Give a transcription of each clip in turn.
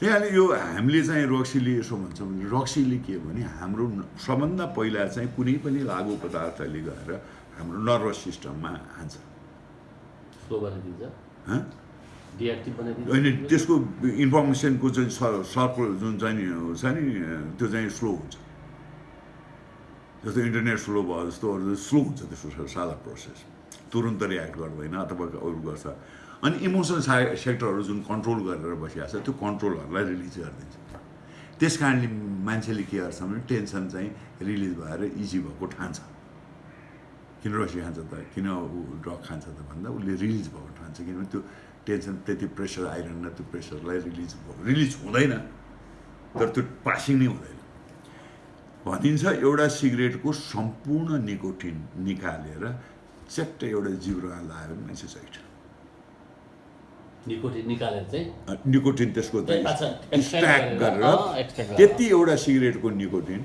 त्यहाँले यो हामीले चाहिँ रक्सीले यसो भन्छौँ भने रक्सीले के भने हाम्रो सबभन्दा पहिला चाहिँ कुनै पनि लागु पदार्थले गएर हाम्रो नर्भस सिस्टममा हान्छ। होइन त्यसको इन्फर्मेसनको चाहिँ सर्कल जुन चाहिँ नि छ नि त्यो चाहिँ स्लो हुन्छ। जस्तो इन्टरनेट स्लो भयो जस्तो अरू स्लो हुन्छ त्यसको सादा प्रोसेस। तुरन्त रियाक्ट गर्दैन अथवा अरू गर्छ। अनि इमोसनल सा सेक्टरहरू जुन कन्ट्रोल गरेर बसिरहेको छ त्यो कन्ट्रोलहरूलाई रिलिज गरिदिन्छ। त्यस कारणले मान्छेले के गर्छ भने टेन्सन चाहिँ रिलिज भएर इजी भएको ठान्छ। किन रक्सी खान्छ त? किन ऊ ड्रग खान्छ त भन्दा उसले रिलिज भएको ठान्छ किनभने त्यो टेन्सन त्यति प्रेसर आइरहन्न त्यो प्रेसरलाई रिलिज भयो। रिलिज हुँदैन तर त्यो पासिङ नै हुँदैन। भनिन्छ एउटा सिगरेटको सम्पूर्ण निकोटिन निकालेर च्याट्टै एउटा जिब्रोमा भने मान्छे छैट निकोटिन निकालेर चाहिँ निकोटिन त्यसको स्ट्याक गरेर। त्यति एउटा सिगरेटको निकोटिन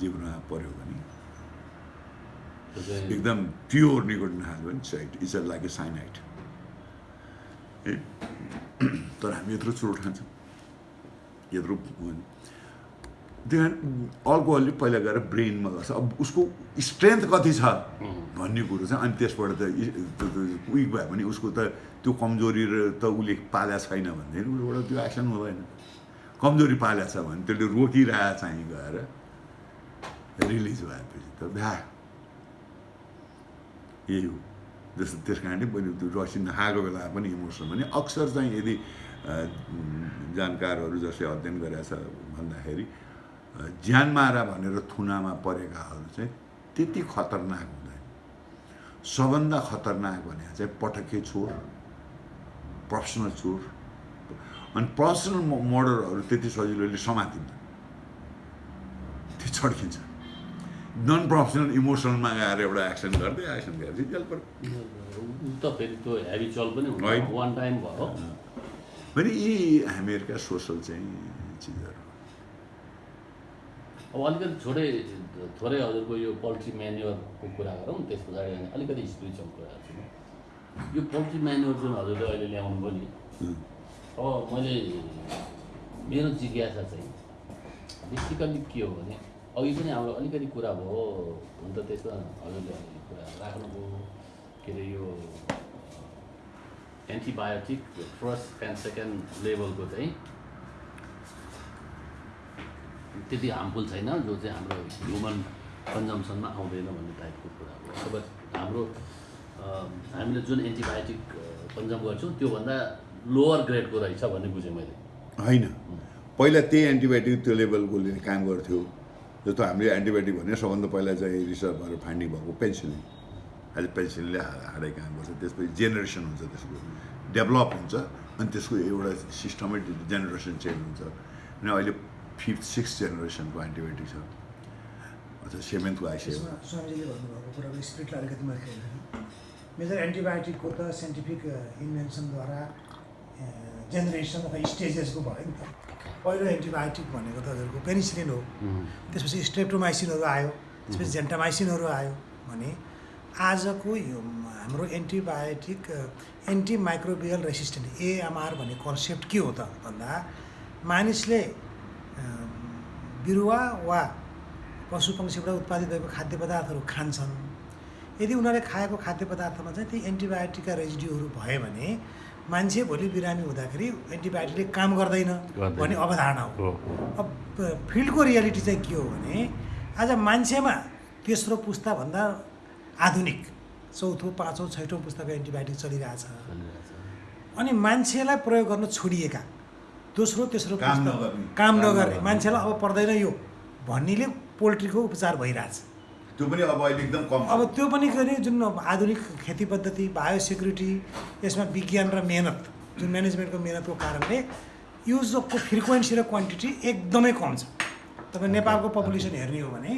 जिब्रोमा पऱ्यो भने एकदम प्योर निकोटिन खायो भने side is a like a? Cyanide तर हामी यत्रो चुरोट खान्छौँ। यत्रो त्यहाँ अल्कोहलले पहिला गएर ब्रेनमा गर्छ अब उसको स्ट्रेन्थ कति छ भन्ने कुरो चाहिँ अनि त्यसबाट त विक भयो भने उसको त त्यो कमजोरी त उसले पाल्या छैन भनेदेखि उसबाट त्यो एक्सन हुँदैन। कमजोरी पाल्या छ भने त्यसले रोकिरहेको चाहिँ गएर रिलिज भएपछि त भ्या। यही हो। जस्तो त्यस कारणले पनि त्यो रक्सी नखाएको बेला पनि इमोसन भने अक्सर चाहिँ यदि जानकारहरू जसले अध्ययन गरेका छ भन्दाखेरि ज्यान मारा भनेर थुनामा परेकाहरू चाहिँ त्यति खतरनाक हुँदैन। सबभन्दा खतरनाक भने चाहिँ पटके चोर प्रोफेसनल चोर। अनि पर्सनल मर्डरहरू त्यति सजिलोले समातिन्छ त्यो छड्किन्छ। नन प्रोफेसनल इमोसनलमा गएर एउटा एक्सन गर्दै एक्सन गरेपछि जेल पर्यो ऊ त फेरि त्यो हेभी चल पनि होइन। हुन्छ वान टाइम भयो भने यी हामीहरूका सोसल चाहिँ चिजहरू अब अलिकति छोटै थोरै हजुरको यो पोल्ट्री म्यान्युअरको कुरा गरौँ त्यस पछाडि अनि अलिकति स्पिरिचुअल कुरा गर्छु यो पोल्ट्री म्यान्युअर जुन हजुरले अहिले ल्याउनु भयो नि। अब मैले मेरो जिज्ञासा चाहिँ बेसिकल्ली के हो भने अघि पनि हाम्रो अलिकति कुरा भयो हुन त त्यसमा हजुरले अलिकति कुरा राख्नुभयो के अरे यो एन्टिबायोटिक फर्स्ट एन्ड सेकेन्ड लेभलको चाहिँ त्यति हार्मफुल छैन जो चाहिँ हाम्रो ह्युमन कन्जम्सनमा आउँदैन भन्ने टाइपको कुरा हो। अब हाम्रो हामीले जुन एन्टिबायोटिक कन्जम गर्छौँ त्योभन्दा लोवर ग्रेडको रहेछ भन्ने बुझेँ मैले। होइन। पहिला त्यही एन्टिबायोटिक त्यो लेभलकोले काम गर्थ्यो। जस्तो हामीले एन्टिबायोटिक भने सबभन्दा पहिला चाहिँ रिसर्च भएर फाइन्डिङ भएको पेन्सिलिन अहिले पेन्सिलिनले हाडै काम गर्छ त्यसपछि जेनेरेसन हुन्छ त्यसको। डेभलप हुन्छ अनि त्यसको एउटा सिस्टमै जेनेरेसन चेन्ज हुन्छ। अनि अहिले फिफ्थ सिक्स जेनेरेसनको एन्टिबायोटिक छ अथवा सेभेन्थको आइसक्यो स्वामीजीले भन्नुभएको कुराको स्पिरिटलाई अलिकति मैले खेल्दैन मेजर एन्टिबायोटिकको त साइन्टिफिक इन्भेन्सनद्वारा जेनेरेसन अथवा स्टेजेसको भयो नि त पहिलो एन्टिबायोटिक भनेको त हजुरको पेनिसिलिन हो त्यसपछि स्ट्रेप्टोमाइसिनहरू आयो। त्यसपछि जेन्टामाइसिनहरू आयो भने आजको यो हाम्रो antibiotic anti microbial resistant AMR भन्ने कन्सेप्ट के हो त भन्दा मानिसले बिरुवा वा पशु पक्षीबाट उत्पादित भएको खाद्य पदार्थहरू खान्छन्। यदि उनीहरूले खाएको खाद्य पदार्थमा चाहिँ ती एन्टिबायोटिकका रेजिड्यूहरू भयो भने मान्छे भोलि बिरामी हुँदाखेरि एन्टिबायोटिकले काम गर्दैन। भन्ने अवधारणा हो। हो। अब फिल्डको रियालिटी चाहिँ के हो भने आज मान्छेमा तेस्रो पुस्ताभन्दा आधुनिक चौथो पाँचौँ छैटौँ पुस्ताको एन्टिबायोटिक चलिरहेछ। अनि मान्छेलाई प्रयोग गर्न छोडिएका दोस्रो तेस्रो काम नगर्ने। मान्छेलाई अब पर्दैन यो। भन्नेले पोल्ट्रीको उपचार भइरहेछ। त्यो पनि अब अहिले एकदम कम अब त्यो पनि अरे जुन आधुनिक खेती पद्धति बायोसेक्युरिटी यसमा विज्ञान र मेहनत जुन म्यानेजमेन्टको मेहनतको कारणले युजको फ्रिक्वेन्सी र क्वान्टिटी एकदमै कम छ। तपाईँ नेपालको पपुलेसन हेर्ने हो भने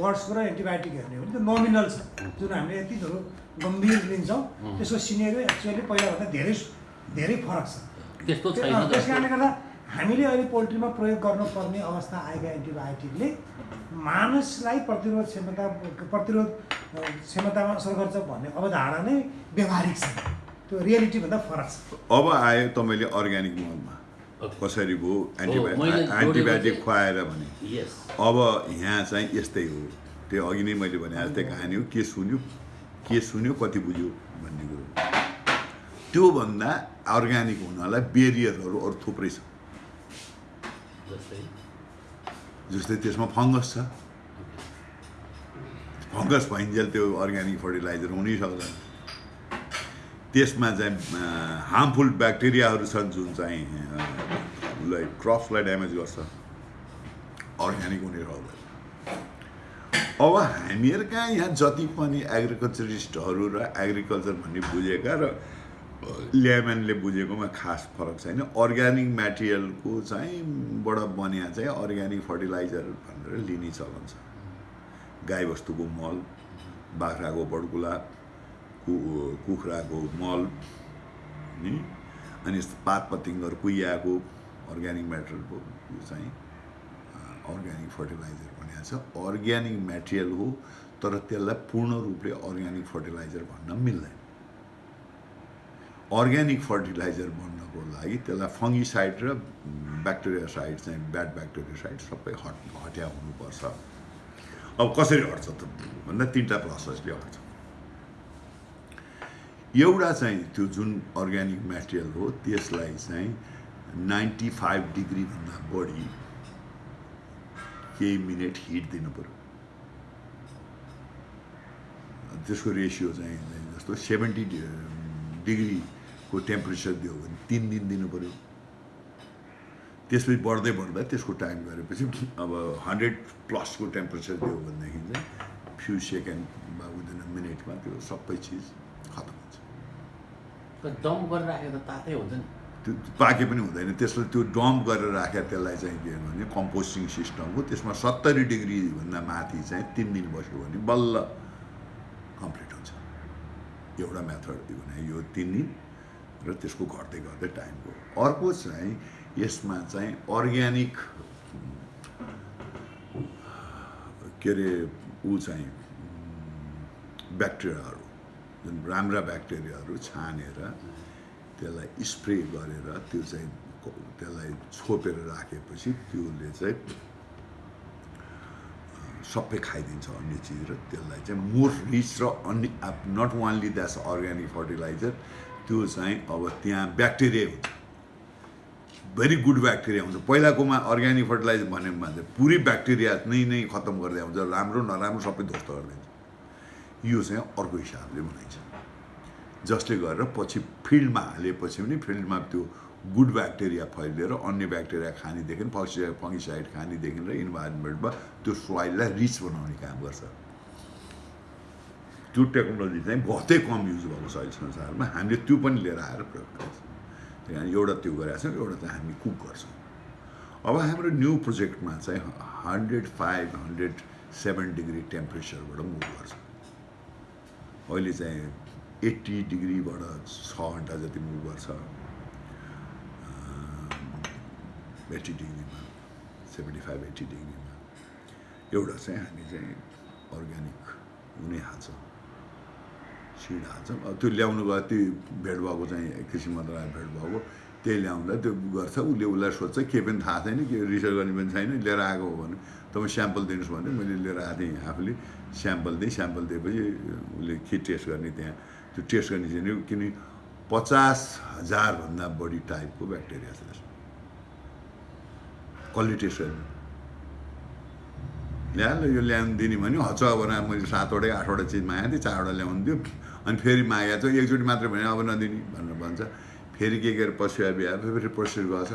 बर्ड्सको र एन्टिबायोटिक हेर्ने हो भने त्यो नोमिनल छ। जुन हामीले यति ठुलो गम्भीर लिन्छौँ त्यसको सिनेरियो एक्चुअली पहिलाभन्दा धेरै धेरै फरक छ। त्यस्तो त्यो- छैन त्यस कारणले गर्दा हामीले अहिले पोल्ट्रीमा प्रयोग गर्नुपर्ने अवस्था आएका एन्टिबायोटिकले मानिसलाई प्रतिरोध क्षमता प्रतिरोध क्षमतामा असर गर्छ भन्ने अवधारणा नै व्यवहारिक छ। त्यो रियालिटीभन्दा फरक छ। अब आयो तपाईँले अर्ग्यानिक मलमा. कसरी भयो? एन्टिबायोटिक एन्टिबायोटिक खुवाएर भने। यस। अब यहाँ चाहिँ यस्तै हो। त्यो अघि नै मैले भने जस्तै कहानी हो। के सुन्यो? के सुन्यो? कति बुझ्यो? भन्ने कुरो। त्योभन्दा अर्ग्यानिक हुनलाई बेरियरहरू अरू थुप्रै छ। जस्तै? त्यसमा फङ्गस छ। फङ्गस भइन्जेल त्यो अर्ग्यानिक फर्टिलाइजर हुनै सक्दैन। त्यसमा चाहिँ हार्मफुल ब्याक्टेरियाहरू छन् जुन चाहिँ उसलाई क्रप्सलाई ड्यामेज गर्छ। अर्ग्यानिक हुने सक्दैन। अब हामीहरूका यहाँ जति पनि एग्रिकल्चरिस्टहरू र एग्रिकल्चर भन्ने बुझेका र ल्यामेनले बुझेकोमा खास फरक छैन। अर्ग्यानिक मेटेरियलको चाहिँ बाट बनिया चाहिँ अर्ग्यानिक फर्टिलाइजर भनेर लिने चलन छ। गाईबस्तुको मल बाख्राको बडकुला कु कुखुराको मल नि? अनि पात पतिङ्गर कुहियाको अर्ग्यानिक मेटेरियलको चाहिँ अर्ग्यानिक फर्टिलाइजर भनेको छ। अर्ग्यानिक मेटेरियल हो तर त्यसलाई पूर्ण रूपले अर्ग्यानिक फर्टिलाइजर भन्न मिल्दैन। अर्ग्यानिक फर्टिलाइजर बन्नको लागि त्यसलाई फङ्गिसाइड र ब्याक्टेरिया साइड चाहिँ ब्याड ब्याक्टेरिया साइड सबै हट हट्या हुनुपर्छ। अब कसरी हट्छ त? भन्दा तिनवटा प्रोसेसले हट्छ। एउटा चाहिँ त्यो जुन अर्ग्यानिक मेटेरियल हो त्यसलाई चाहिँ नाइन्टी फाइभ डिग्रीभन्दा बढी केही मिनट हिट दिनु पऱ्यो त्यसको रेसियो चाहिँ जस्तो सेभेन्टी डिग्रीको टेम्परेचर दियो भने तिन दिन दिनु पऱ्यो त्यसपछि बढ्दै बढ्दा त्यसको टाइम गरेपछि अब हन्ड्रेड प्लसको टेम्परेचर दियो भनेदेखि चाहिँ फ्यु सेकेन्ड वा विदिन मिनटमा त्यो सबै चिज खतम हुन्छ। डम्प गरेर राखेको त तातै हुन्छ नि। त्यो पाके पनि हुँदैन। त्यसलाई त्यो डम्प गरेर राखेर त्यसलाई चाहिँ के भने कम्पोस्टिङ सिस्टम हो। त्यसमा सत्तरी डिग्रीभन्दा माथि चाहिँ तिन दिन बस्यो भने बल्ल कम्प्लिट हुन्छ। एउटा मेथड यो तिन दिन र त्यसको घट्दै घट्दै टाइमको अर्को चाहिँ यसमा चाहिँ अर्ग्यानिक के अरे ऊ चाहिँ ब्याक्टेरियाहरू जुन राम्रा ब्याक्टेरियाहरू छानेर त्यसलाई स्प्रे गरेर त्यो चाहिँ त्यसलाई छोपेर राखेपछि त्योले चाहिँ सबै खाइदिन्छ अन्य चिज र त्यसलाई चाहिँ मोर रिच र अन्य not only that's organic fertiliser त्यो चाहिँ अब त्यहाँ ब्याक्टेरिया हुन्छ। भेरी गुड ब्याक्टेरिया हुन्छ। पहिलाकोमा अर्ग्यानिक फर्टिलाइजर भन्यो भने चाहिँ पुरै ब्याक्टेरिया नै नै खत्तम गर्दै आउँछ। राम्रो नराम्रो सबै ध्वस्त गरिदिन्छ यो चाहिँ अर्को हिसाबले बनाइन्छ। जसले गरेर पछि फिल्डमा हालेपछि पनि फिल्डमा त्यो गुड ब्याक्टेरिया फैलिएर अन्य ब्याक्टेरिया खानेदेखि फक्सि फङ्गिसाइड खानेदेखि र इन्भाइरोमेन्टमा त्यो सोइललाई रिच बनाउने काम गर्छ। त्यो टेक्नोलोजी चाहिँ बहुतै कम युज भएको छ अहिले संसारमा। हामीले त्यो पनि लिएर आएर प्रयोग गर्छौँ। त्यही कारण एउटा त्यो गरेका छौँ एउटा चाहिँ हामी कुक गर्छौँ। अब हाम्रो न्यू प्रोजेक्टमा चाहिँ hundred five hundred seven degree टेम्परेचरबाट move गर्छ। अहिले चाहिँ एट्टी डिग्रीबाट छ घन्टा जति मुभ गर्छ। एट्टी डिग्रीमा सेभेन्टी फाइभ एट्टी डिग्रीमा। एउटा चाहिँ हामी चाहिँ अर्ग्यानिक हुनै हाल्छ। सिड हाल्छौँ त्यो ल्याउनु गयो त्यो भेट भएको चाहिँ कृषि मन्त्रालय भेट भएको त्यही ल्याउँदा त्यो गर्छ। उसले उसलाई सोध्छ केही पनि थाहा छैन के रिसर्च गर्ने पनि छैन लिएर आएको हो भने। तपाईँ स्याम्पल दिनुहोस् भने मैले लिएर आएको थिएँ आफूले। स्याम्पल दिएँ स्याम्पल दिएपछि उसले के टेस्ट गर्ने त्यहाँ। त्यो टेस्ट गर्ने चाहिँ किन पचास हजारभन्दा बढी टाइपको ब्याक्टेरिया छ त्यसमा। कसले टेस्ट गर्ने। ल्याएर यो ल्याउनु दिने भने हच्च बनाएर मैले सातवटै आठवटा चिज मागेको थिएँ चारवटा ल्याउनु दियो। अनि फेरि मागेको छ। एकचोटि मात्रै भने अब नदिने भनेर भन्छ। फेरि के के पसिया बिहा फेरि प्रोसेस गर्छ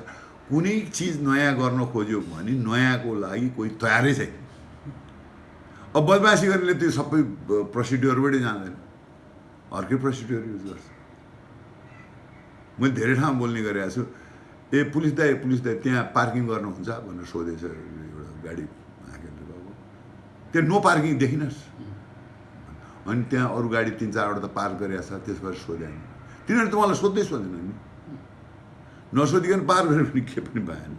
कुनै चिज नयाँ गर्न खोज्यो भने नयाँको लागि कोही तयारै छैन। अब बदमासी गर्नेले त्यो सबै प्रोसिड्योरबाटै जाँदैन। अर्कै प्रोसिड्योर युज गर्छ। मैले धेरै ठाउँमा बोल्ने गरेको छु ए पुलिस दाइ पुलिस दाइ त्यहाँ पार्किङ गर्नुहुन्छ भनेर सोधेछ एउटा गाडी गएको त्यहाँ नो पार्किङ देखिनस्। अनि त्यहाँ अरू गाडी तिन चारवटा त पार्क गरेको छ त्यसबाट सोधेन तिनीहरू त मलाई सोध्दै सोधेन नि। नसोधिकन पार गरेर पनि के पनि भएन।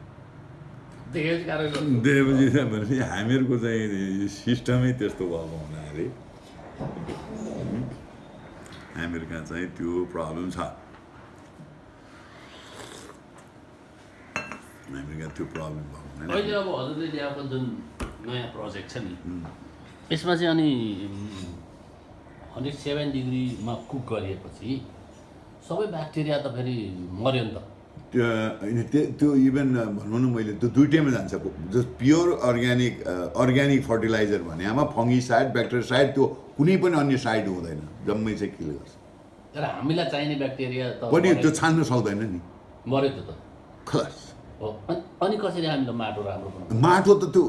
चाहिँ भनेपछि हामीहरूको चाहिँ सिस्टमै त्यस्तो भएको हुनाले हामीहरू कहाँ चाहिँ त्यो प्रब्लम छ। हामीहरू कहाँ त्यो प्रब्लम भएको अहिले अब हजुरले ल्याएको जुन नयाँ प्रोजेक्ट छ नि यसमा चाहिँ अनि हन्ड्रेड सेभेन डिग्रीमा कुक गरिएपछि सबै ब्याक्टेरिया त फेरि मऱ्यो नि त। त्यो होइन त्यो त्यो इभन भनौँ न मैले त्यो दुइटैमा जान्छ जो प्योर अर्ग्यानिक अर्ग्यानिक फर्टिलाइजर भनेमा फङ्गिसाइड ब्याक्टेरियासाइड त्यो कुनै पनि अन्य साइड हुँदैन जम्मै चाहिँ किल गर्छ। तर हामीलाई चाहिने ब्याक्टेरिया त पनि त्यो छान्न सक्दैन नि। मऱ्यो त त। खलास। अनि- अनि कसरी हामीलाई माटो राम्रो माटो त त्यो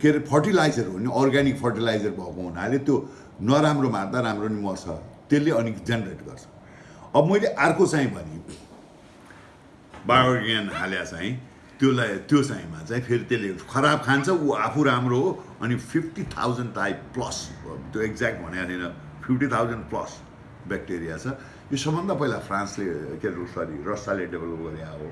के अरे फर्टिलाइजर हो नि अर्ग्यानिक फर्टिलाइजर भएको हुनाले त्यो नराम्रो मार्दा राम्रो नि मर्छ। त्यसले अनि जेनेरेट गर्छ। अब मैले अर्को चाहिँ भने बायोर्ग्यान हाले चाहिँ त्यसलाई त्यो चाहिँमा चाहिँ फेरि त्यसले खराब खान्छ ऊ आफू राम्रो हो अनि फिफ्टी थाउजन्ड टाइप प्लस त्यो एक्ज्याक्ट भनेको थिएन फिफ्टी थाउजन्ड प्लस ब्याक्टेरिया छ। यो सबभन्दा पहिला फ्रान्सले के अरे सरी रसियाले डेभलप गरे हो।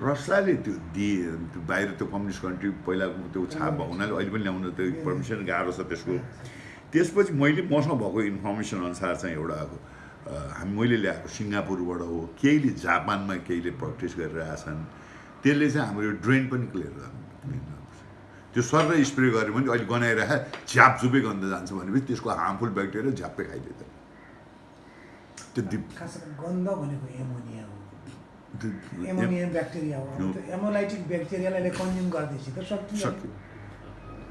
रसियाले त्यो दिए त्यो बाहिर त्यो कम्युनिस्ट कन्ट्री पहिला त्यो छाप हुनाले अहिले पनि ल्याउनु त्यो पर्मिसन गाह्रो छ त्यसको। त्यसपछि मैले मसँग भएको इन्फर्मेसन अनुसार चाहिँ एउटा हामी मैले ल्याएको सिङ्गापुरबाट हो केहीले जापानमा केहीले प्र्याक्टिस गरिरहेछन् त्यसले चाहिँ हाम्रो यो ड्रेन पनि क्लियर गर्नु त्यो सर स्प्रे गऱ्यो भने अहिले गनाइरह झ्यापझुपे गन्ध जान्छ भनेपछि त्यसको हार्मफुल ब्याक्टेरिया झ्याप्पै खाइदिँदैन त्यो गन्ध भनेको एमोनिया हो। ब्याक्टेरिया हो। एमोलाइटिक ब्याक्टेरियालाई कन्ज्युम गर्दैछ त सक्यो सक्यो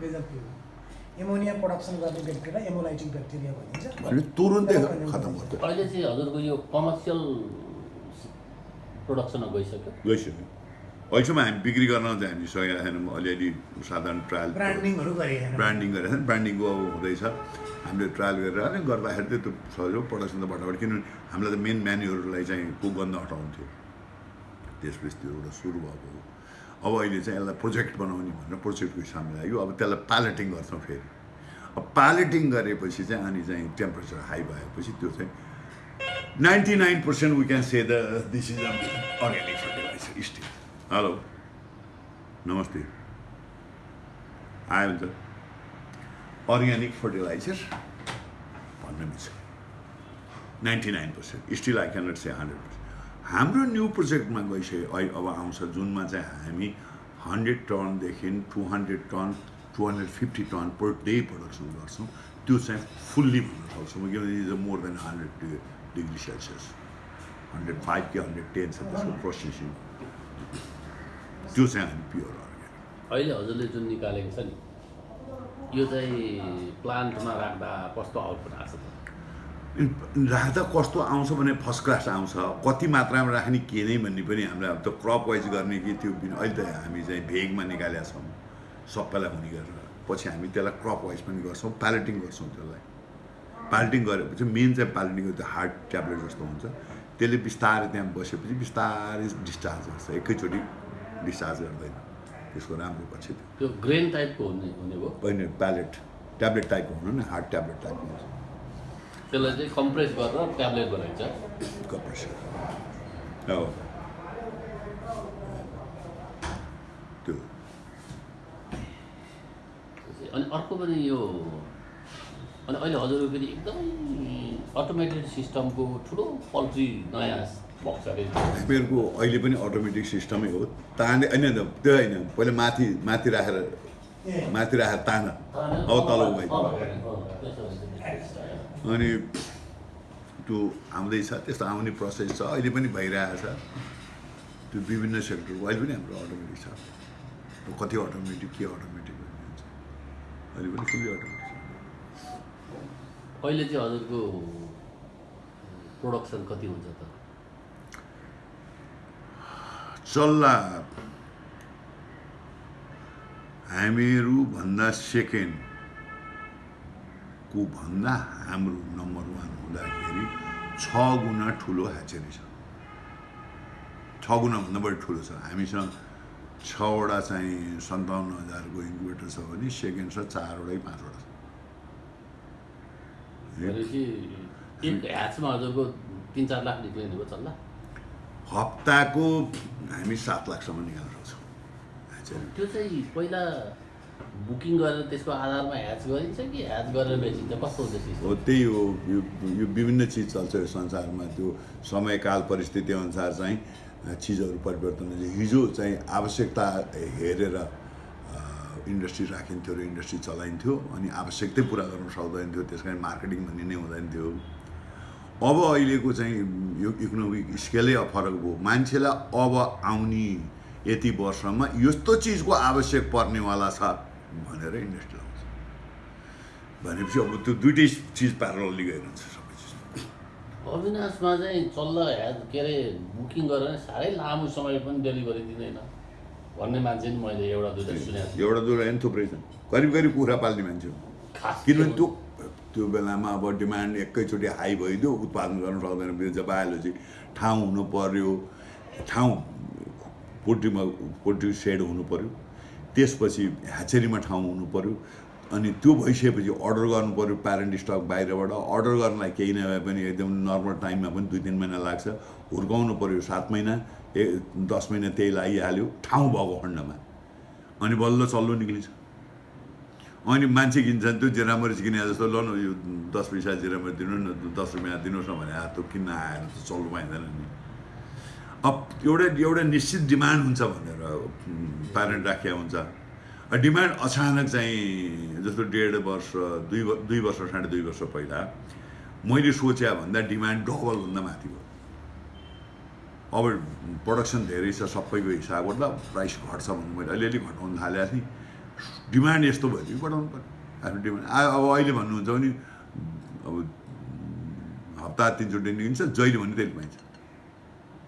रिजल्ट के हो एमोनिया प्रडक्सन गर्ने ब्याक्टेरिया एमोलाइटिक ब्याक्टेरिया भनिन्छ। भने तुरुन्तै खतम गर्छ अहिले चाहिँ हजुरको यो कमर्सियल प्रोडक्सनमा गइसक्यो। गइसक्यो। अहिलेसम्म हामी बिक्री गर्न चाहिँ हामी सकेका छैनौँ अलिअलि साधारण ट्रायल ब्रान्डिङहरू गरे होइन ब्रान्डिङ गरेर ब्रान्डिङको अब हुँदैछ। हामीले ट्रायल गरेर अनि गर्दाखेरि चाहिँ त्यो सजिलो प्रडक्सन त फटाफट किनभने हामीलाई त मेन म्यान्युहरूलाई चाहिँ को गन्ध हटाउँथ्यो त्यसपछि त्यो एउटा सुरु भएको। हो अब अहिले चाहिँ यसलाई प्रोजेक्ट बनाउने भनेर प्रोजेक्टको हिसाबले लाग्यो। अब त्यसलाई प्यालेटिङ गर्छौँ फेरि। अब प्यालेटिङ गरेपछि चाहिँ अनि चाहिँ टेम्परेचर हाई भएपछि त्यो चाहिँ ninety nine percent we can say the this is organic fertiliser still hello नमस्ते। आयो त अर्ग्यानिक फर्टिलाइजर भन्न मिल्छ ninety nine percent. Still I cannot say hundred percent हाम्रो न्यू प्रोजेक्टमा गइसक्यो अहिले अब आउँछ जुनमा चाहिँ हामी hundred टनदेखि to hundred ton to hundred fifty ton per day production गर्छौँ। त्यो चाहिँ फुल्ली भन्न सक्छौँ किनभने is a more than hundred degree Celsius hundred five कि हन्ड्रेड टेन छ त्यसको प्रोसेसिङ त्यो चाहिँ हामी प्योर अर्ग्यानिक अहिले हजुरले जुन निकालेको छ नि यो चाहिँ प्लान्टमा राख्दा कस्तो आउटपुट आएको छ राख्दा कस्तो आउँछ भने फर्स्ट क्लास आउँछ। कति मात्रामा राख्ने के नै भन्ने पनि हामीले अब त्यो क्रप वाइज गर्ने कि त्यो अहिले त हामी चाहिँ भेगमा निकालेका छौँ। सबैलाई हुने गरेर। पछि हामी त्यसलाई क्रप वाइज पनि गर्छौँ प्यालेटिङ गर्छौँ त्यसलाई। प्यालेटिङ गरेपछि मेन चाहिँ प्यालेटिङ त्यो हार्ड ट्याब्लेट जस्तो हुन्छ। त्यसले बिस्तारै त्यहाँ बसेपछि बिस्तारै डिस्चार्ज गर्छ। एकैचोटि डिस्चार्ज गर्दैन। त्यसको राम्रो पछि त्यो। त्यो ग्रेन टाइपको हुने हुने भयो? होइन प्यालेट ट्याब्लेट टाइपको हुनु न हार्ड ट्याब्लेट टाइपको हुन्छ। त्यसलाई चाहिँ कम्प्रेस गरेर ट्याब्लेट बनाइन्छ। कम्प्रेसर। हो त्यो। अनि अर्को पनि यो अनि अहिले हजुरको फेरि एकदमै अटोमेटेड सिस्टमको ठुलो पोल्ट्री नयाँ हामीहरूको अहिले पनि अटोमेटिक सिस्टमै हो। ताने होइन होइन, त्यो होइन। पहिला माथि माथि राखेर माथि राखेर तान। अब तल उभाइदियो अनि त्यो आउँदैछ त्यस्तो आउने प्रोसेस छ। अहिले पनि भइरहेछ त्यो विभिन्न सेक्टरको अहिले पनि हाम्रो अटोमेटिक छ। कति अटोमेटिक के अटोमेटिक अहिले पनि फुल्ली अटोमेटिक छ। अहिले चाहिँ हजुरको प्रोडक्सन कति हुन्छ त? चल्ला हामीहरूभन्दा सेकेन्डको भन्दा हाम्रो नम्बर वान हुँदाखेरि छ गुणा ठुलो ह्याचेरी छ। छ गुणाभन्दा बढी ठुलो छ। हामीसँग छवटा चाहिँ सन्ताउन्न हजारको इन्कुबेटर छ भने सेकेन्ड छ चारवटै पाँचवटा छ। हप्ताको हामी सात लाखसम्म निकाल्न सक्छौँ। त्यो चाहिँ पहिला बुकिङ गरेर त्यसको आधारमा ह्याच गरिन्छ कि ह्याच गरेर बेचिन्छ? कस्तो हुन्छ हो त्यही हो। यो यो विभिन्न चिज चल्छ यो संसारमा। त्यो समयकाल परिस्थिति अनुसार चाहिँ चिजहरू परिवर्तन हुन्छ। हिजो चाहिँ आवश्यकता हेरेर इन्डस्ट्री राखिन्थ्यो र इन्डस्ट्री चलाइन्थ्यो अनि आवश्यकतै पुरा गर्न सक्दैन थियो त्यस कारण मार्केटिङ भन्ने नै हुँदैन थियो अब अहिलेको चाहिँ यो इकोनोमिक स्केलै फरक भयो। मान्छेलाई अब आउने यति वर्षमा यस्तो चिजको आवश्यक पर्नेवाला छ। भनेर इन्डस्ट्री लाउँछ भनेपछि अब त्यो दुइटै चिज प्यारलली गइरहन्छ सबै चिज। अविनाशमा चाहिँ चल्ल के अरे बुकिङ गरेर साह्रै लामो समय पनि डेलिभरी दिँदैन। भन्ने मान्छे नि मैले एउटा दुइटा सुनेको छु। एउटा दुइटा होइन थुप्रै छन्। करिब करिब कुखुरा पाल्ने मान्छे हो किनभने त्यो त्यो बेलामा अब डिमान्ड एकैचोटि हाई भइदियो उत्पादन गर्न सक्दैन। जब बायोलोजी ठाउँ हुनु पर्यो। ठाउँ पोल्ट्रीमा पोल्ट्री सेड हुनु पर्यो। त्यसपछि ह्याचेरीमा ठाउँ हुनु पर्यो। अनि त्यो भइसकेपछि अर्डर गर्नु पर्यो प्यारेन्ट स्टक बाहिरबाट। अर्डर गर्नलाई केही नभए पनि एकदम नर्मल टाइममा पनि दुई तिन महिना लाग्छ। हुर्काउनु पर्यो सात महिना ए दस महिना त्यही लागिहाल्यो ठाउँ भएको खण्डमा। अनि बल्ल चल्लो निक्लिन्छ। अनि मान्छे किन्छन् त्यो जेरामरिच किने जस्तो ल न यो दस पैसा जेरामरिच दिनु न दस रुपियाँ दिनुहोस् न भने त्यो किन्न आएर त चल्नु पाइँदैन नि। अब एउटा एउटा निश्चित डिमान्ड हुन्छ भनेर प्यारेन्ट राखिया हुन्छ। डिमान्ड अचानक चाहिँ जस्तो डेढ वर्ष दुई दुई वर्ष साढे दुई वर्ष पहिला मैले सोचे भन्दा डिमान्ड डबलभन्दा माथि भयो। अब प्रडक्सन धेरै छ सबैको हिसाब गर्दा प्राइस घट्छ भन्नु मैले अलिअलि घटाउनु थालेको थिएँ। डिमान्ड यस्तो भयो कि बढाउनु पऱ्यो आफ्नो डिमान्ड अब अहिले भन्नुहुन्छ भने अब हप्ता तिनचोटि निक्लिन्छ जहिले भने त्यहिले पाइन्छ।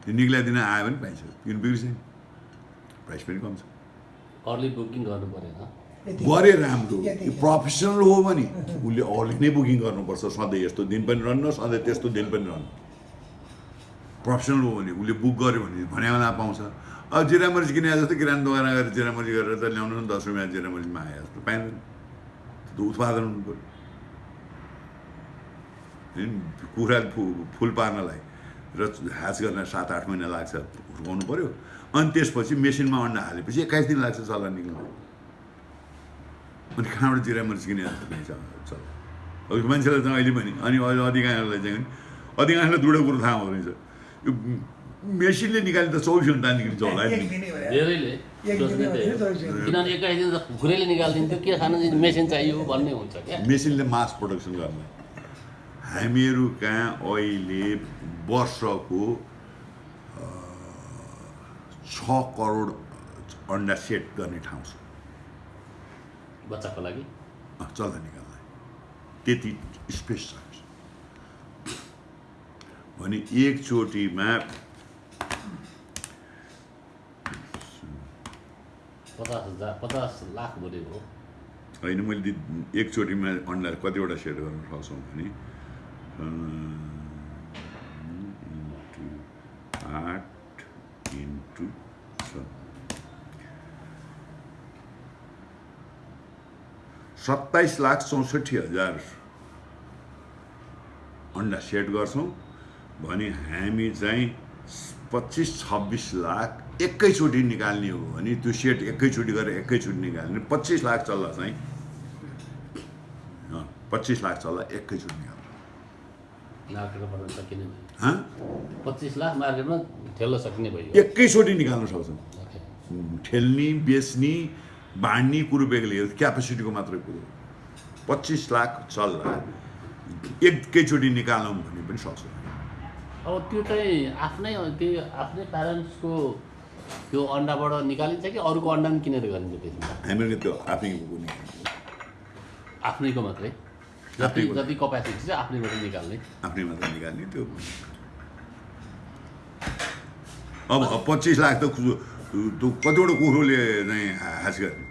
त्यो निक्लाइदिन आयो भने पाइन्छ किन बिग्रिन्छ प्राइस पनि कम छ अर्ली बुकिङ गर्नु परेन गरे राम्रो। यो प्रोफेसनल हो भने उसले अर्ली नै बुकिङ गर्नुपर्छ सधैँ यस्तो दिन पनि रहन्न सधैँ त्यस्तो दिन पनि रहन्न प्रोफेसनल हो भने उसले बुक गर्यो भने भने बेला पाउँछ अब जिरामरिच किने जस्तो किराना दोकान गएर जिरामरिच गरेर त ल्याउनु न दस रुपियाँ जिरामरिचमा आए जस्तो पाइँदैन त्यो त उत्पादन हुनु पऱ्यो? कुखुरा फुल पार्नलाई र ह्याच गर्न सात आठ महिना लाग्छ हुर्काउनु पऱ्यो अनि त्यसपछि मेसिनमा अन्डा हालेपछि एक्काइस दिन लाग्छ चल्ला निक्ल्नु। अनि कहाँबाट जिरामरिच किने जस्तो पनि छ चल अब मान्छेलाई त अहिले पनि अनि अहिले अधिकांशलाई चाहिँ नि अधिकांशलाई दुइटा कुरो थाहा हुँदैछ यो मेसिनले निकाले त चौबिस घन्टा निक्लिन्छ होला। किनभने एक्काइस दिन निकालिदिन्थ्यो के खानु मेसिन चाहियो भन्ने हुन्छ क्या। मेसिनले मास प्रोडक्सन गर्न हामीहरू कहाँ अहिले वर्षको छ करोड अन्डा सेट गर्ने ठाउँ छ। बच्चाको लागि? चल्दा निकाल्दा। त्यति स्पेस छ। भने एकचोटिमा पचास हजार पचास लाख बोलेको होइन मैले एकचोटिमा अन्डा कतिवटा सेट गर्न सक्छौँ भने सत्ताइस लाख चौसठी हजार अन्डा सेट गर्छौँ। भने हामी चाहिँ पच्चिस छब्बिस लाख एकैचोटि निकाल्ने हो भने त्यो सेट एकैचोटि गरेर एकैचोटि निकाल्ने। पच्चिस लाख चल्ला चाहिँ पच्चिस लाख चल्ला एकैचोटि निकाल्छ मार्केटमा पठाउन सकिने भयो हँ पच्चिस लाख मार्केटमा ठेल्न सकिने भयो एकैचोटि निकाल्न सक्छौँ। ओके। ठेल्ने बेच्ने बाँड्ने कुरो बेग्लै हो क्यापेसिटीको मात्रै कुरो। पच्चिस लाख चल्ला एकैचोटि निकालौँ भने पनि सक्छौँ। अब त्यो चाहिँ आफ्नै त्यो आफ्नै प्यारेन्ट्सको त्यो अन्डाबाट निकालिन्छ कि अरूको अन्डा पनि किनेर गरिन्छ त्यसमा? हामीले त्यो आफै आफ्नैको मात्रै? जति कपेसिटी छ आफ्नैबाट निकाल्ने। आफ्नै मात्र निकाल्ने त्यो अब पच्चिस लाख त कतिवटा कुखुरोले चाहिँ हाँस गर्ने।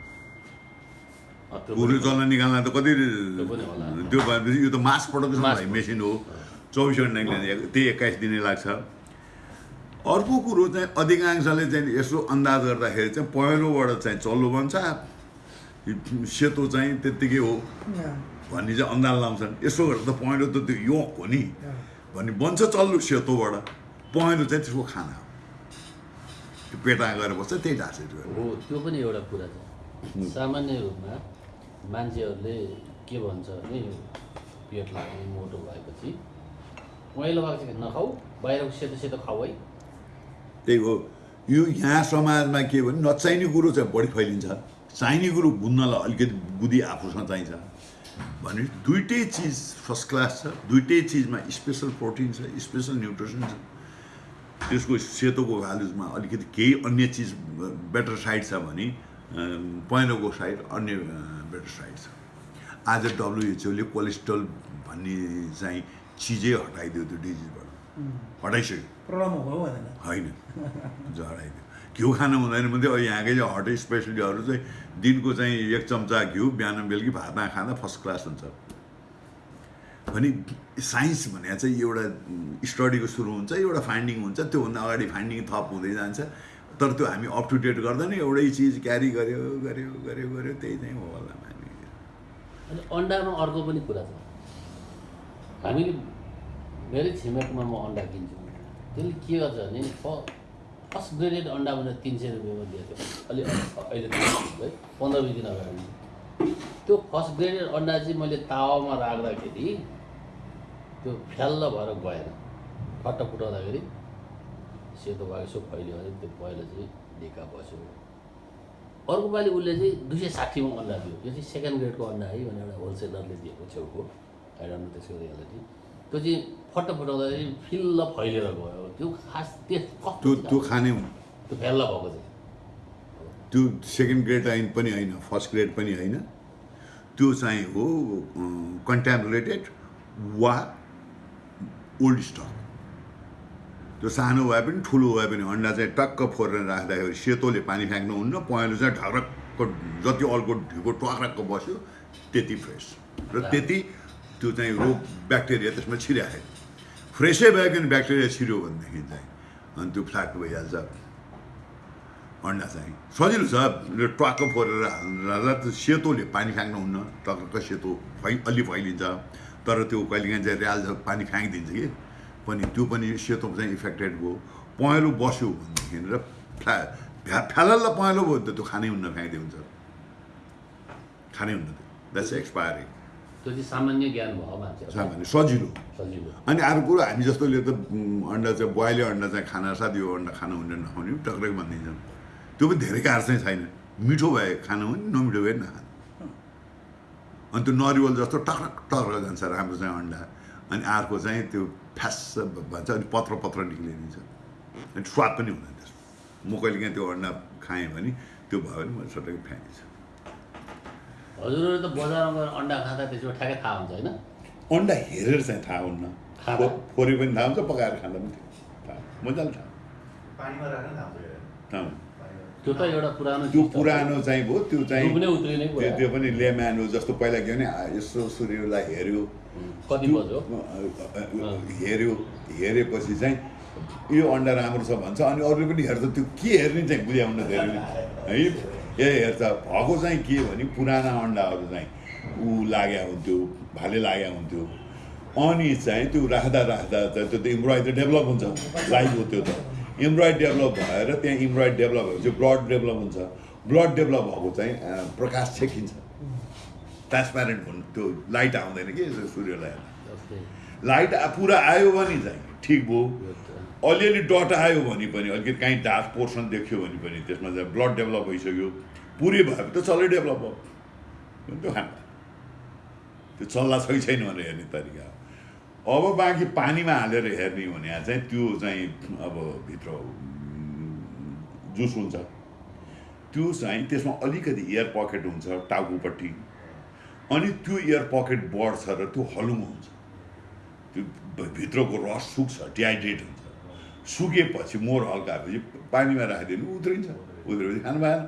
कुखुरो चल्न निकाल्न त कति त्यो भएपछि यो त मास प्रडक्सन भाइ मेसिन हो। चौबिस घन्टा निक्लिने त्यही एक्काइस दिनै लाग्छ। अर्को कुरो चाहिँ अधिकांशले चाहिँ यसो अन्दाज गर्दाखेरि चाहिँ पहेँलोबाट चाहिँ चल्लो बन्छ। सेतो चाहिँ त्यत्तिकै हो। भन्ने चाहिँ अन्दाज लाउँछन् यसो गरेर त पहेँलो त त्यो योक हो नि। भन्ने बन्छ चल्लो सेतोबाट पहेँलो चाहिँ त्यसको खाना हो। त्यो पेटा गएर बस्छ त्यही ढाँसेट गरेर हो त्यो पनि एउटा कुरा छ। सामान्य रूपमा मान्छेहरूले के भन्छ भने पेट लाग्ने मोटो भएपछि पहेँलो भएको चाहिँ नखाऊ बाहिरको सेतो सेतो खाऊ है। त्यही हो। यो यहाँ समाजमा के भने नचाहिने कुरो चाहिँ बढी फैलिन्छ। चाहिने कुरो बुझ्नलाई अलिकति बुद्धि आफूसँग चाहिन्छ। भने दुइटै चिज फर्स्ट क्लास छ दुइटै चिजमा स्पेसल प्रोटिन छ स्पेसल न्युट्रिसन छ त्यसको सेतोको भ्यालुजमा अलिकति केही अन्य चिज बेटर साइड छ भने पहेँलोको साइड अन्य बेटर साइड छ आज डब्लुएचओले कोलेस्ट्रोल भन्ने चाहिँ चिजै हटाइदियो त्यो डिजिजबाट हटाइसक्यो होइन झराइदियो घिउ खानु हुँदैन भने चाहिँ यहाँकै हट स्पेसलिटीहरू चाहिँ दिनको चाहिँ एक चम्चा घिउ बिहान बेलुकी भातमा खाँदा फर्स्ट क्लास हुन्छ। भने साइन्स भने चाहिँ एउटा स्टडीको सुरु हुन्छ एउटा फाइन्डिङ हुन्छ त्योभन्दा अगाडि फाइन्डिङ थप हुँदै जान्छ। तर त्यो हामी अप टु डेट गर्दैन एउटै चिज क्यारी गर्यो गर्यो गर्यो गर्यो त्यही चाहिँ हो होला हामी अनि अन्डामा अर्को पनि कुरा छ। हामीले मेरै छिमेकमा म अन्डा किन्छु त्यसले के गर्छ भने फर्स्ट ग्रेडेड अन्डा भनेर तिन सय रुपियाँमा दिएको थियो। अलि अहिले है। पन्ध्र बिस दिन अगाडि। त्यो फर्स्ट ग्रेडेड अन्डा चाहिँ मैले तावामा राख्दाखेरि त्यो फ्याल्ल भएर गएन। फट्ट फुटाउँदाखेरि सेतो भएको यसो फैल्यो भने त्यो पहिला चाहिँ ढिका बस्यो। अर्को पालि उसले चाहिँ दुई सय साठीमा अन्डा दियो। यो चाहिँ सेकेन्ड ग्रेडको अन्डा है भनेर एउटा होलसेलरले दिएको छेउको। आइडन्ट त्यसको रियालिटी त्यो चाहिँ फट्ट फुटाउँदाखेरि फिल्ल फैलिएर गयो। त्यो खास त्यस त्यो कस्तो त्यो खाने त्यो फ्याल्ला भएको चाहिँ। त्यो सेकेन्ड ग्रेड लाइन पनि होइन फर्स्ट ग्रेड पनि होइन। त्यो चाहिँ हो कन्ट्यामिनेटेड वा ओल्ड स्टक त्यो सानो भए पनि ठुलो भए पनि अन्डा चाहिँ टक्क फोरेर राख्दाखेरि सेतोले पानी फ्याँक्नुहुन्न पहेँलो चाहिँ ढक्रक्क जति अल्को ढिको टक्रक्क बस्यो त्यति फ्रेस। र त्यति त्यो चाहिँ रोग ब्याक्टेरिया त्यसमा छिरायो फ्रेसै भयो भने ब्याक्टेरिया छिर्यो भनेदेखि चाहिँ अनि त्यो फ्ल्याट भइहाल्छ अन्डा चाहिँ सजिलो छ ट्वाक्क फोरेर हाल्दा त्यो सेतोले पानी फ्याँक्नुहुन्न टक्क सेतो फै अलि फैलिन्छ तर त्यो कहिलेकाहीँ चाहिँ ऱ्याल पानी फ्याँकिदिन्छ कि पनि त्यो पनि सेतो चाहिँ इफेक्टेड भयो पहेँलो बस्यो भनेदेखि र फ्या फ्या फ्यालल्ल पहेँलो भयो त त्यो खानै हुन्न फ्याँकिदियो हुन्छ खानै हुन्न त्यो द्याट्स एक्सपायरिङ त्यो चाहिँ सामान्य ज्ञान भयो सामान्य सजिलो। सजिलो। अनि अर्को कुरो हामी जस्तोले त अन्डा चाहिँ बोइले अन्डा चाहिँ खाना साथ यो अन्डा खानु हुने नखाउने टक्कै भनिदिन्छन् त्यो पनि धेरै कार चाहिँ छैन। मिठो भए खानु हुने नमिठो भए नखानु। अनि त्यो नरिवल जस्तो टक्रक टक्रक जान्छ राम्रो चाहिँ अन्डा। अनि अर्को चाहिँ त्यो फ्यास भन्छ अनि पत्र पत्र निक्लिदिन्छ अनि स्वाद पनि हुँदैन त्यसमा। म कहिले काहीँ त्यो अन्डा खाएँ भने त्यो भयो भने मैले सटक्कै फ्याँकिन्छ हजुरहरू त बजारमा गएर अन्डा खाँदा त्यसबाट ठ्याक्कै थाहा हुन्छ होइन? अन्डा हेरेर चाहिँ थाहा हुन्न। फोरे पनि थाहा हुन्छ पकाएर खाँदा पनि थाहा मजाले थाहा। त्यो त एउटा पुरानो त्यो। पुरानो चाहिँ भयो त्यो चाहिँ त्यो त्यो पनि लेम्यान हो जस्तो पहिला के भने यसो सूर्यलाई हेऱ्यो। कति हेऱ्यो। हेरेपछि चाहिँ यो अन्डा राम्रो छ भन्छ अनि अरूले पनि हेर्छ त्यो के हेर्ने चाहिँ बुझाउन धेरै है? ए हेर्छ भएको चाहिँ के भने पुराना अन्डाहरू चाहिँ ऊ लाग्या हुन्थ्यो भाले लाग्या हुन्थ्यो अनि चाहिँ त्यो राख्दा राख्दा चाहिँ त्यो त इम्ब्रोइड त डेभलप हुन्छ लाइभ हो त्यो त इम्ब्रोइड डेभलप भएर त्यहाँ इम्ब्रोइड डेभलप भएपछि ब्लड डेभलप हुन्छ ब्लड डेभलप भएको चाहिँ प्रकाश छेकिन्छ ट्रान्सप्यारेन्ट हुनु त्यो लाइट आउँदैन कि सूर्यलाई लाइट पुरा आयो भने चाहिँ ठिक भयो त- अलिअलि डट आयो भने पनि अलिकति काहीँ डार्क पोर्सन देख्यो भने पनि त्यसमा चाहिँ ब्लड डेभलप भइसक्यो पुरै भयो त चल्लै डेभलप भयो। त्यो खानु। त्यो चल्ला छ कि छैन भनेर हेर्ने तरिका हो। अब बाँकी पानीमा हालेर हेर्ने भने चाहिँ त्यो चाहिँ अब भित्र जुस हुन्छ। त्यो चाहिँ त्यसमा अलिकति एयर पकेट हुन्छ टाउकोपट्टि अनि त्यो एयर पकेट बढ्छ र त्यो हलुङो हुन्छ। त्यो भित्रको रस सुक्छ डिहाइड्रेट हुन्छ। सुकेपछि मोर हल्का भएपछि पानीमा राखिदियो भने उत्रिन्छ। उत्रेपछि खानु भएन।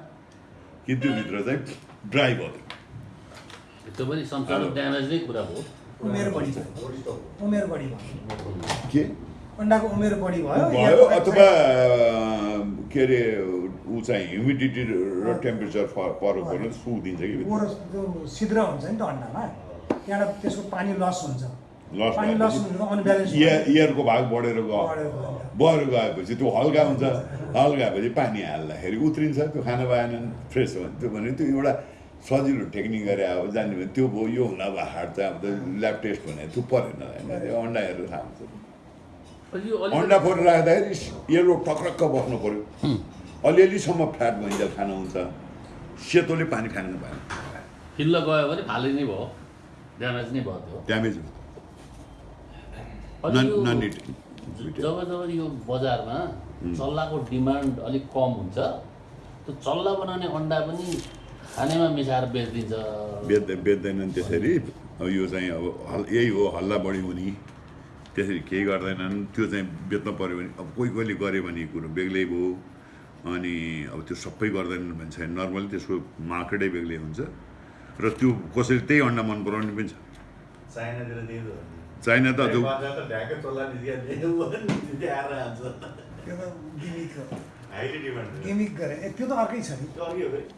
कि त्यो भित्र चाहिँ ड्राई भयो। त्यो पनि संसार ड्यामेज नै कुरा हो। उमेर बढी उमेर बढी भयो। के? अन्डाको उमेर बढी भयो। भयो अथवा के अरे ऊ चाहिँ ह्युमिडिटी र टेम्परेचर परेको भने सुकिदिन्छ कि छिद्र हुन्छ नि त अन्डामा। त्यहाँबाट त्यसको पानी लस हुन्छ। लस एयर एयरको भाग बढेर गयो। बढेर गएपछि त्यो हल्का हुन्छ। हल्का भएपछि पानी हाल्दाखेरि उत्रिन्छ। त्यो खाना पाएन फ्रेस हो। भने त्यो भने त्यो एउटा सजिलो टेक्निक गरे अब जान्यो भने त्यो भयो यो हुन अब हार्ड चाहिँ अब त ल्याब टेस्ट भने त्यो परेन। होइन त्यो अन्डा हेरेर थाहा हुन्छ अन्डा फोरेर राख्दाखेरि येलो टक्रक्क बस्नु पऱ्यो। अलिअलिसम्म फ्याट भइन्छ खाना हुन्छ। सेतोले पानी खानु पाएन। फिल्ड गयो भने फाले नै भयो। ड्यामेज नै भयो त्यो। ड्यामेज अनि नन यो नन ज- जब जब यो बजारमा चल्लाको डिमान्ड अलिक कम हुन्छ। त्यो चल्ला बनाउने अन्डा पनि खानेमा मिसाएर बेचिदिन्छ। बेच्दै बेच्दैनन् त्यसरी। अब यो चाहिँ अब हल यही हो हल्ला बढी हुने। त्यसरी केही गर्दैनन्। त्यो चाहिँ बेच्न पऱ्यो भने अब कोही कोहीले गर्यो भने कुरो बेग्लै भयो। अनि अब त्यो सबै गर्दैनन् भने छैन नर्मली त्यसको मार्केटै बेग्लै हुन्छ। र त्यो कसैले त्यही अन्डा मन पराउने पनि छ। चाइनातिर त्यही त गिमिक गरे। ए त्यो त अर्कै छ नि। त्यो।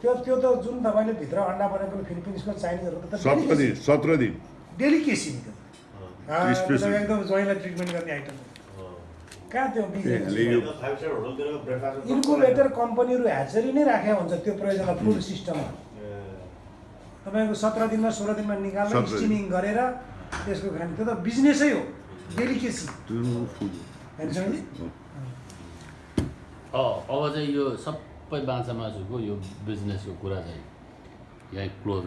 त्यो त्यो त जुन तपाईँले भित्र अन्डा बनाएको फिलिपिन्सको चाइनिजहरू त सत्र दिन सत्र दिन। डेलिकेसी. एकदम ज्वाइँलाई ट्रिटमेन्ट गर्ने आइटम हो। कहाँ त्यो इन्कुबेटर कम्पनीहरू ह्याचरी नै राखेको हुन्छ त्यो प्रयोजन फुड सिस्टममा तपाईँको सत्र दिनमा सोह्र दिनमा निकाल्न। स्टिमिङ गरेर त्यसको खाने त्यो त बिजनेसै हो डेलिकेसी अब चाहिँ यो सबै बाछा मासुको यो बिजनेसको कुरा चाहिँ यहीँ क्लोज